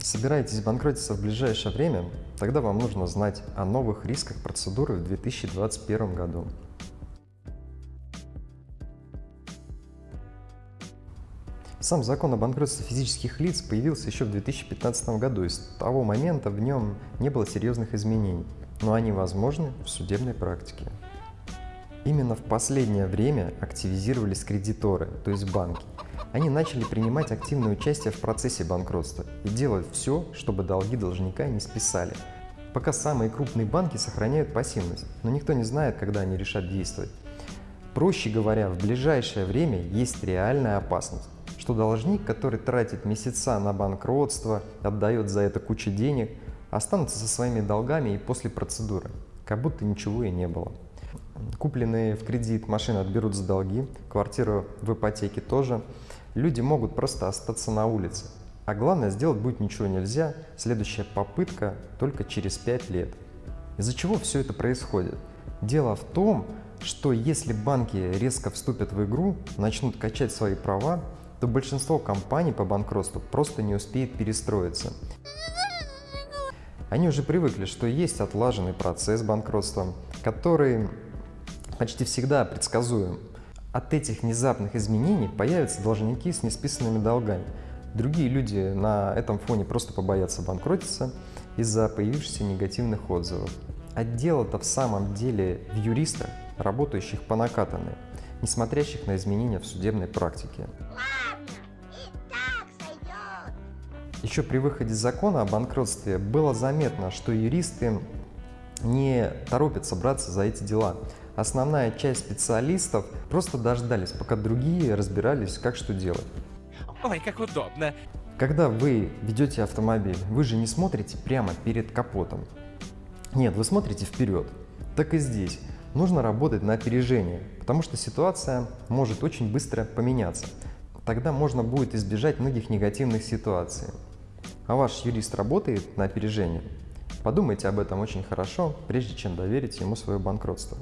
Собираетесь банкротиться в ближайшее время? Тогда вам нужно знать о новых рисках процедуры в 2021 году. Сам закон о банкротстве физических лиц появился еще в 2015 году, и с того момента в нем не было серьезных изменений, но они возможны в судебной практике. Именно в последнее время активизировались кредиторы, то есть банки. Они начали принимать активное участие в процессе банкротства и делать все, чтобы долги должника не списали. Пока самые крупные банки сохраняют пассивность, но никто не знает, когда они решат действовать. Проще говоря, в ближайшее время есть реальная опасность, что должник, который тратит месяца на банкротство, отдает за это кучу денег, останутся со своими долгами и после процедуры, как будто ничего и не было. Купленные в кредит машины отберут за долги, квартиру в ипотеке тоже. Люди могут просто остаться на улице. А главное, сделать будет ничего нельзя, следующая попытка только через 5 лет. Из-за чего все это происходит? Дело в том, что если банки резко вступят в игру, начнут качать свои права, то большинство компаний по банкротству просто не успеет перестроиться. Они уже привыкли, что есть отлаженный процесс банкротства, который почти всегда предсказуем. От этих внезапных изменений появятся должники с несписанными долгами. Другие люди на этом фоне просто побоятся банкротиться из-за появившихся негативных отзывов. А дело-то в самом деле в юристах, работающих по накатанной, не смотрящих на изменения в судебной практике. Еще при выходе закона о банкротстве было заметно, что юристы не торопятся браться за эти дела. Основная часть специалистов просто дождались, пока другие разбирались, как что делать. Ой, как удобно. Когда вы ведете автомобиль, вы же не смотрите прямо перед капотом. Нет, вы смотрите вперед. Так и здесь. Нужно работать на опережение, потому что ситуация может очень быстро поменяться. Тогда можно будет избежать многих негативных ситуаций. А ваш юрист работает на опережение? Подумайте об этом очень хорошо, прежде чем доверить ему свое банкротство.